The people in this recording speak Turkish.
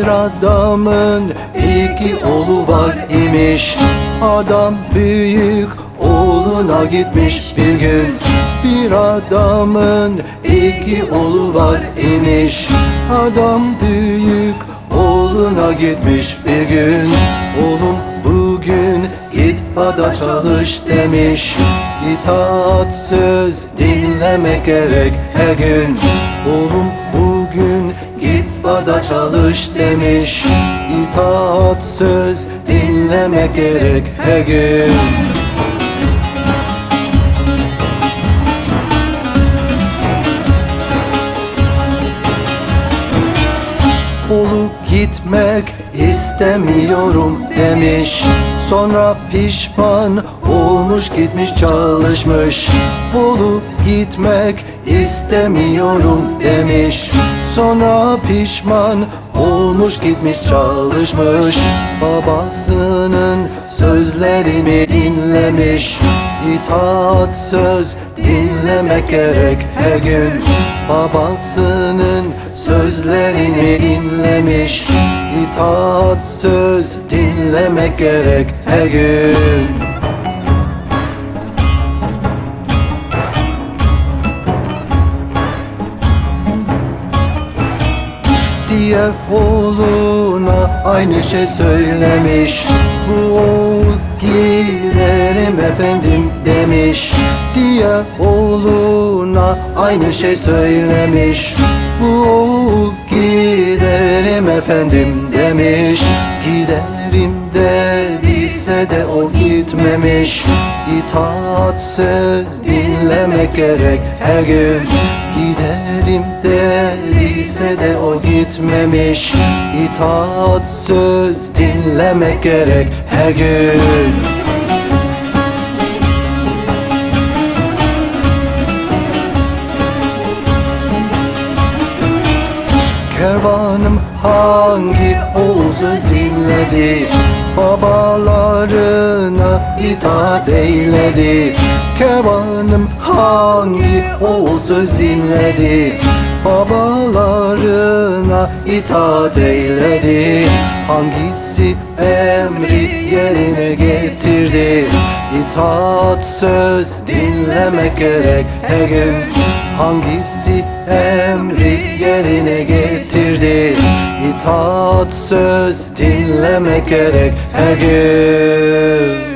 Bir adamın iki oğlu var imiş. Adam büyük oğluna gitmiş bir gün. Bir adamın iki oğlu var imiş. Adam büyük oğluna gitmiş bir gün. Oğlum bugün git bada çalış demiş. İtaat söz dinlemek gerek her gün. Oğlum bugün git bada çalış demiş. İtaat söz dinlemek gerek her gün. Olup gitmek istemiyorum demiş. Sonra pişman olmuş gitmiş çalışmış. Olup gitmek istemiyorum demiş Sonra pişman olmuş gitmiş çalışmış. Babasının sözlerini dinlemiş. İtaat söz dinlemek gerek her gün. Babasının sözlerini dinlemiş. İtaat söz dinlemek gerek her gün Diğer oğluna aynı şey söylemiş. Bu oğul giderim efendim demiş. Diğer oğluna aynı şey söylemiş. Bu oğul giderim efendim demiş. Giderim dediyse de o gitmemiş. İtaat söz dinlemek gerek her gün Giderim dediyse de o gitmemiş. İtaat söz dinlemek gerek her gün. Kervanım hangi oğul dinledi Babalarına itaat eyledi. Kervanım hangi oğul söz dinledi? Babalarına itaat eyledi. Hangisi emri yerine getirdi? İtaat söz dinlemek gerek her gün Hangisi emri yerine getirdi? İtaat söz dinlemek gerek her gün